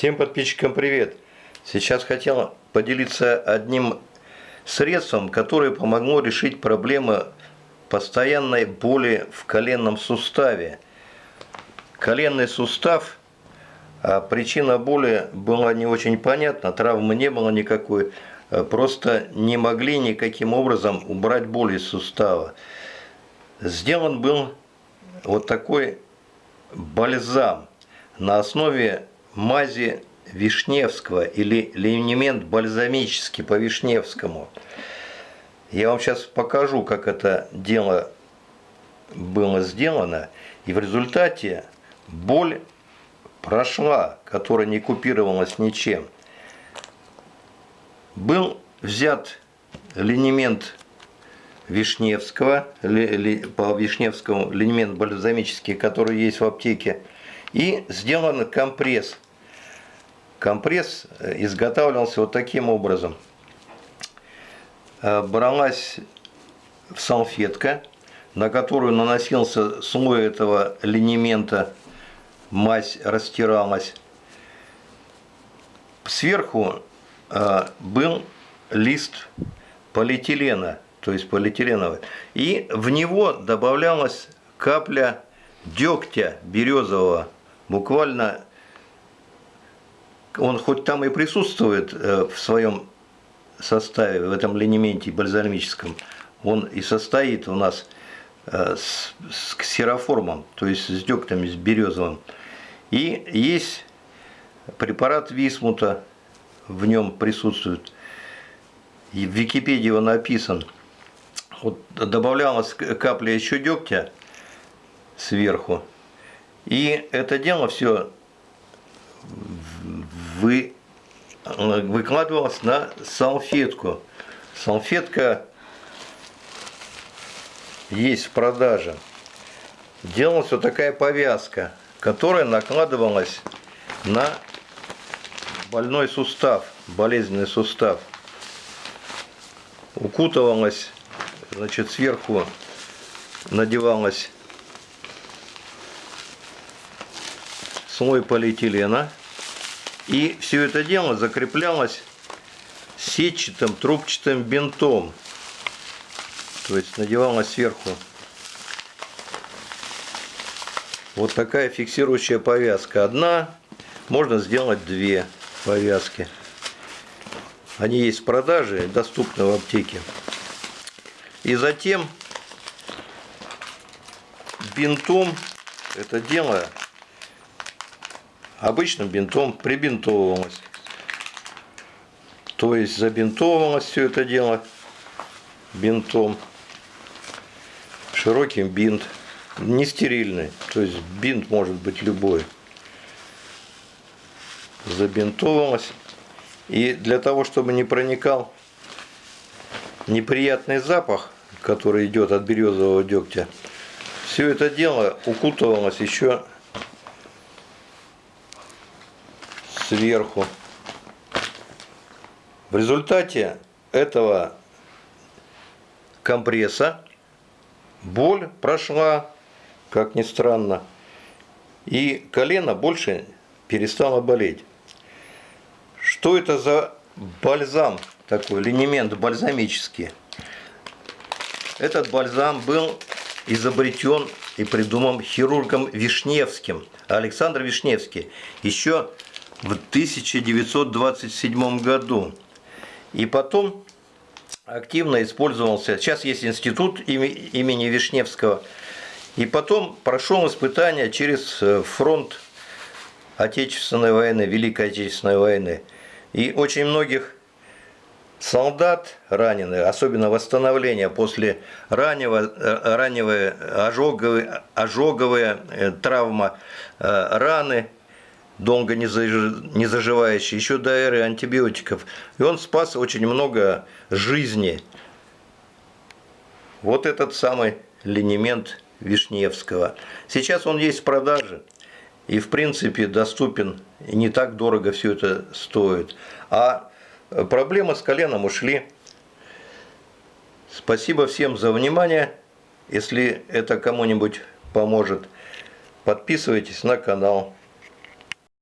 Всем подписчикам привет! Сейчас хотел поделиться одним средством, которое помогло решить проблемы постоянной боли в коленном суставе. Коленный сустав, а причина боли была не очень понятна, травмы не было никакой, а просто не могли никаким образом убрать боль из сустава. Сделан был вот такой бальзам на основе мази Вишневского или линемент бальзамический по Вишневскому. Я вам сейчас покажу, как это дело было сделано. И в результате боль прошла, которая не купировалась ничем. Был взят линемент Вишневского, по Вишневскому линемент бальзамический, который есть в аптеке, и сделан компресс. Компресс э, изготавливался вот таким образом. Э, бралась салфетка, на которую наносился слой этого линемента, мазь растиралась. Сверху э, был лист полиэтилена, то есть полиэтиленовый, и в него добавлялась капля дегтя березового буквально он хоть там и присутствует э, в своем составе, в этом линементе бальзамическом, он и состоит у нас э, с, с ксероформом, то есть с дегтем, с березовым. И есть препарат висмута, в нем присутствует. И в Википедии он написан. Вот добавлялась капля еще дегтя сверху. И это дело все вы, выкладывалось на салфетку. Салфетка есть в продаже. Делалась вот такая повязка, которая накладывалась на больной сустав, болезненный сустав. Укутывалась, значит, сверху надевалась слой полиэтилена. И все это дело закреплялось сетчатым трубчатым бинтом. То есть надевалось сверху вот такая фиксирующая повязка. Одна, можно сделать две повязки. Они есть в продаже, доступны в аптеке. И затем бинтом это дело обычным бинтом прибинтовывалось. То есть забинтовывалось все это дело бинтом. Широкий бинт, не стерильный, то есть бинт может быть любой. Забинтовалось. И для того, чтобы не проникал неприятный запах, который идет от березового дегтя, все это дело укутывалось еще сверху. В результате этого компресса боль прошла, как ни странно, и колено больше перестало болеть. Что это за бальзам такой, линемент бальзамический? Этот бальзам был изобретен и придуман хирургом Вишневским, Александр Вишневский, еще в 1927 году. И потом активно использовался, сейчас есть институт имени Вишневского, и потом прошел испытания через э, фронт Отечественной войны, Великой Отечественной войны. И очень многих солдат раненых, особенно восстановление после раннего, э, раннего ожоговые, ожоговые э, травма, раны – долго не заживающий, еще до эры антибиотиков. И он спас очень много жизни. Вот этот самый линемент Вишневского. Сейчас он есть в продаже. И в принципе доступен. И не так дорого все это стоит. А проблемы с коленом ушли. Спасибо всем за внимание. Если это кому-нибудь поможет, подписывайтесь на канал.